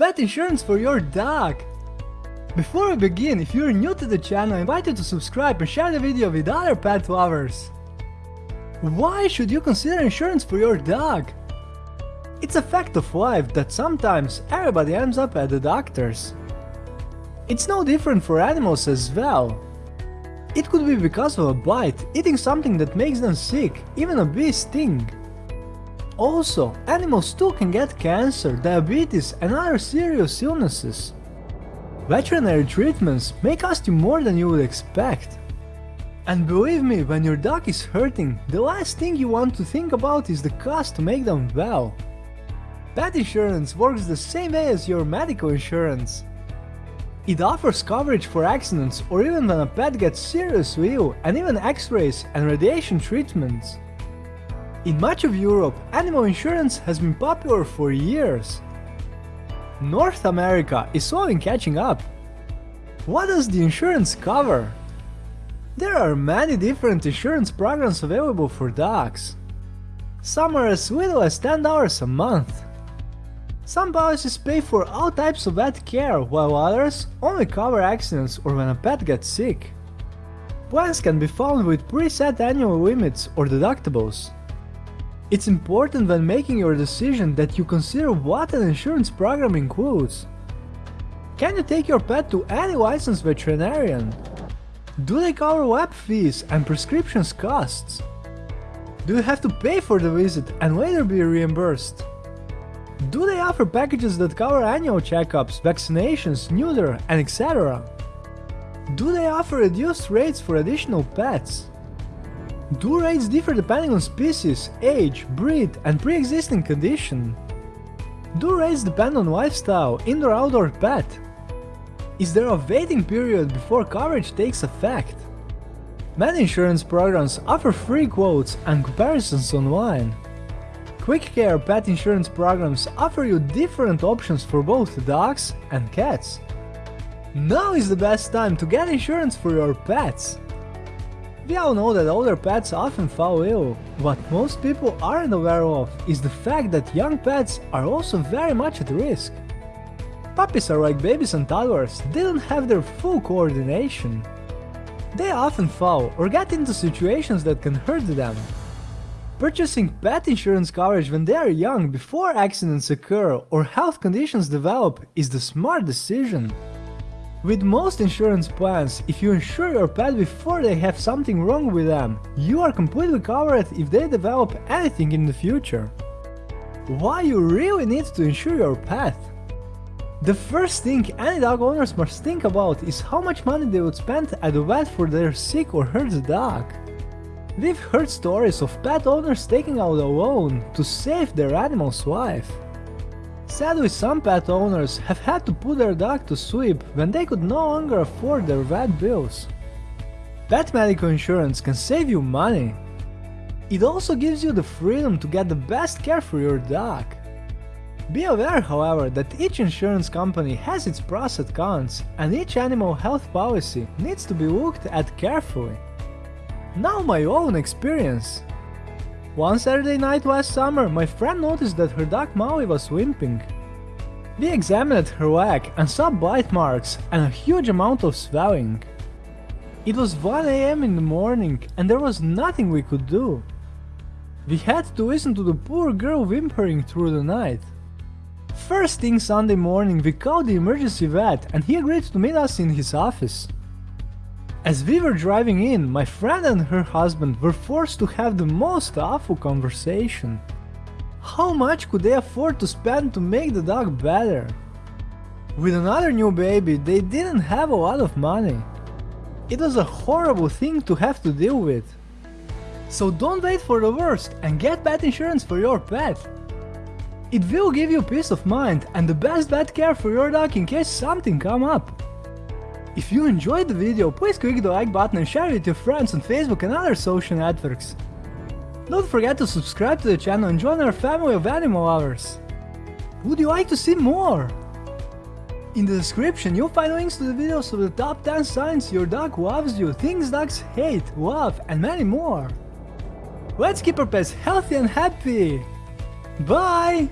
pet insurance for your dog. Before we begin, if you're new to the channel, I invite you to subscribe and share the video with other pet lovers. Why should you consider insurance for your dog? It's a fact of life that sometimes everybody ends up at the doctors. It's no different for animals as well. It could be because of a bite, eating something that makes them sick, even a bee sting. Also, animals too can get cancer, diabetes and other serious illnesses. Veterinary treatments may cost you more than you would expect. And believe me, when your dog is hurting, the last thing you want to think about is the cost to make them well. Pet insurance works the same way as your medical insurance. It offers coverage for accidents or even when a pet gets seriously ill and even x-rays and radiation treatments. In much of Europe, animal insurance has been popular for years. North America is slowly catching up. What does the insurance cover? There are many different insurance programs available for dogs. Some are as little as $10 a month. Some policies pay for all types of vet care, while others only cover accidents or when a pet gets sick. Plans can be found with preset annual limits or deductibles. It's important when making your decision that you consider what an insurance program includes. Can you take your pet to any licensed veterinarian? Do they cover lab fees and prescriptions costs? Do you have to pay for the visit and later be reimbursed? Do they offer packages that cover annual checkups, vaccinations, neuter, and etc.? Do they offer reduced rates for additional pets? Do rates differ depending on species, age, breed, and pre-existing condition? Do rates depend on lifestyle, indoor-outdoor pet? Is there a waiting period before coverage takes effect? Many insurance programs offer free quotes and comparisons online. Quick Care pet insurance programs offer you different options for both dogs and cats. Now is the best time to get insurance for your pets. We all know that older pets often fall ill. What most people aren't aware of is the fact that young pets are also very much at risk. Puppies are like babies and toddlers, they don't have their full coordination. They often fall or get into situations that can hurt them, Purchasing pet insurance coverage when they are young before accidents occur or health conditions develop is the smart decision. With most insurance plans, if you insure your pet before they have something wrong with them, you are completely covered if they develop anything in the future. Why you really need to insure your pet? The first thing any dog owners must think about is how much money they would spend at the vet for their sick or hurt dog. We've heard stories of pet owners taking out a loan to save their animal's life. Sadly, some pet owners have had to put their dog to sleep when they could no longer afford their vet bills. Pet medical insurance can save you money. It also gives you the freedom to get the best care for your dog. Be aware, however, that each insurance company has its pros and cons, and each animal health policy needs to be looked at carefully. Now my own experience. One Saturday night last summer, my friend noticed that her dog Molly was limping. We examined her leg and saw bite marks and a huge amount of swelling. It was 1am in the morning and there was nothing we could do. We had to listen to the poor girl whimpering through the night. First thing Sunday morning we called the emergency vet and he agreed to meet us in his office. As we were driving in, my friend and her husband were forced to have the most awful conversation. How much could they afford to spend to make the dog better? With another new baby, they didn't have a lot of money. It was a horrible thing to have to deal with. So don't wait for the worst and get pet insurance for your pet. It will give you peace of mind and the best vet care for your dog in case something come up. If you enjoyed the video, please click the like button and share it with your friends on Facebook and other social networks. Don't forget to subscribe to the channel and join our family of animal lovers. Would you like to see more? In the description you'll find links to the videos of the top 10 signs your dog loves you, things dogs hate, love and many more. Let's keep our pets healthy and happy! Bye!